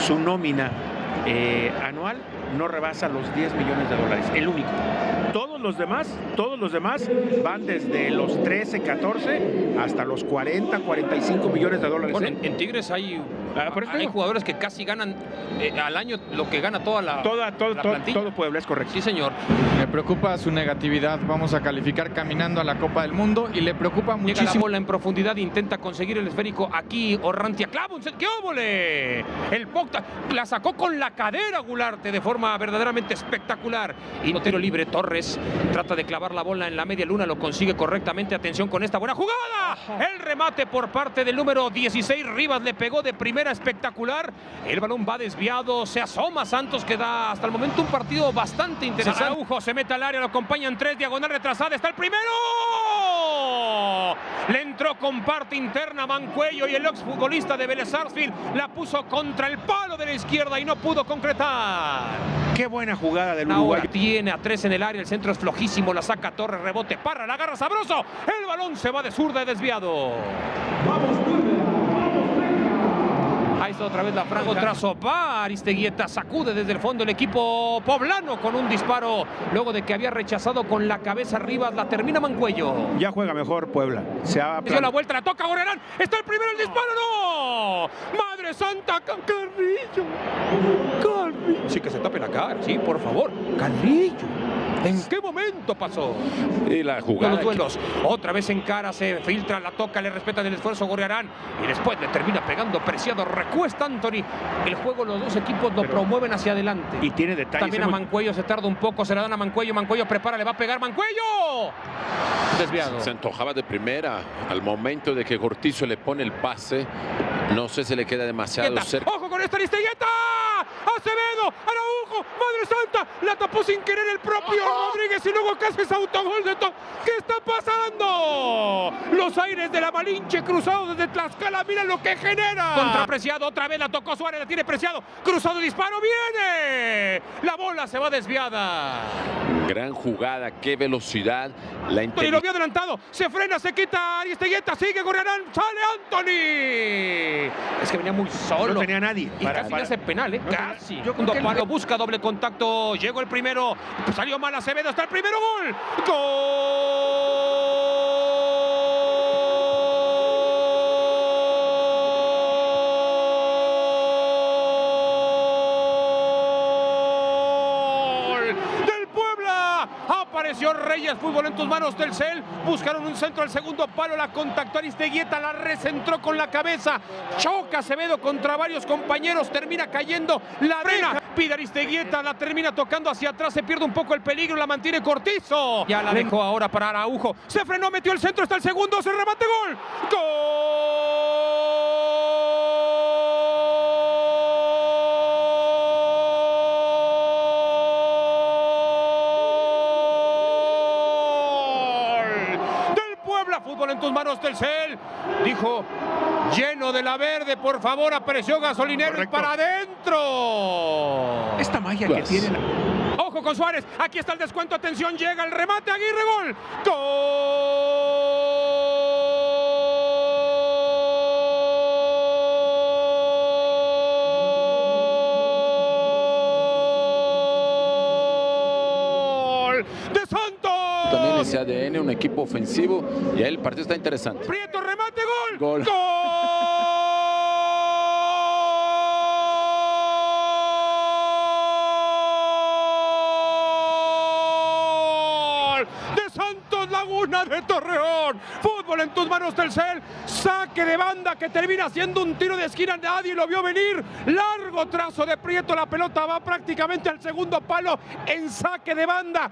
su nómina eh, anual no rebasa los 10 millones de dólares, el único. Todos los demás, todos los demás van desde los 13, 14 hasta los 40, 45 millones de dólares. Bueno, ¿eh? en, en Tigres hay, Ah, hay jugadores que casi ganan eh, al año lo que gana toda la, Toda, todo, la todo, plantilla. todo Puebla, es correcto. Sí, señor. Me preocupa su negatividad. Vamos a calificar caminando a la Copa del Mundo y le preocupa Llega la muchísimo. bola en profundidad, intenta conseguir el esférico aquí, Orrantia clava un set- ¡Qué óvole! El Pocta la sacó con la cadera Gularte de forma verdaderamente espectacular. Y no tiro libre, Torres trata de clavar la bola en la media luna, lo consigue correctamente. Atención con esta buena jugada. El remate por parte del número 16, Rivas le pegó de primera espectacular. El balón va desviado, se asoma Santos que da hasta el momento un partido bastante interesante. Araujo se mete al área, lo acompañan tres, diagonal retrasada, está el primero. Le entró con parte interna Mancuello y el exfutbolista de Vélez Sarsfield la puso contra el palo de la izquierda y no pudo concretar. Qué buena jugada del Ahora Uruguay. tiene a tres en el área, el centro es flojísimo, la saca Torres, rebote, para, la agarra sabroso. El balón se va de zurda y desviado. Ahí otra vez la franja, trazo va Aristeguieta, sacude desde el fondo el equipo poblano con un disparo, luego de que había rechazado con la cabeza arriba, la termina Mancuello. Ya juega mejor Puebla. Se ha Dio la vuelta, la toca Gorrerán. Está el primero, el disparo, no. Madre Santa, Ca- Carrillo. Carrillo. Sí, que se tape la cara, sí, por favor. Carrillo. ¿En qué momento pasó? Y la Con jugada. los duelos. Otra vez en cara, se filtra, la toca, le respetan el esfuerzo Gorriarán. Y después le termina pegando preciado. Recuesta Anthony. El juego, los dos equipos lo Pero- promueven hacia adelante. Y tiene detalles. También a Mancuello se tarda un poco, se la dan a Mancuello. Mancuello prepara, le va a pegar. ¡Mancuello! Desviado. Se antojaba de primera. Al momento de que Cortizo le pone el pase, no sé si le queda demasiado cerca. ¡Ojo con esta Aristeguieta! ¡Acevedo! ¡Araujo! ¡Madre Santa! La tapó sin querer el propio Rodríguez y luego casi es autogol de todo. ¿Qué está pasando? Los aires de la Malinche cruzados desde Tlaxcala. Mira lo que genera. Contrapreciado. Otra vez la tocó Suárez. La tiene preciado. Cruzado disparo. ¡Viene! La bola se va desviada. Gran jugada, qué velocidad. La Anthony lo vio adelantado. Se frena, se quita Aristeguieta. Sigue Gorriarán. Sale Anthony. Es que venía muy solo. No tenía nadie. Y para- casi para- le hace penal, ¿eh? No tenía- casi. yo creo el- busca doble contacto. Llegó el primero. Salió mal Acevedo. Está el primero gol. ¡Gol! Apareció Reyes, fútbol en tus manos, Telcel. Buscaron un centro al segundo palo, la contactó Aristeguieta, la recentró con la cabeza. Choca Acevedo contra varios compañeros, termina cayendo la frena. Pide Aristeguieta, la termina tocando hacia atrás, se pierde un poco el peligro, la mantiene Cortizo. Ya la dejó ahora para Araujo. Se frenó, metió el centro, está el segundo, se remate gol. ¡Gol! Fútbol en tus manos, Telcel. Dijo, lleno de la verde, por favor, apareció gasolinero y Correcto. para adentro. Esta magia que Pues. tiene. la- Ojo con Suárez. Aquí está el descuento. Atención, llega el remate. Aguirre, gol. Gol de ese ADN, un equipo ofensivo. Y ahí el partido está interesante. Prieto, remate, gol. Gol. Gol de Santos Laguna de Torreón. Fútbol en tus manos, Telcel. Saque de banda que termina siendo un tiro de esquina. Nadie lo vio venir. Largo trazo de Prieto. La pelota va prácticamente al segundo palo en saque de banda.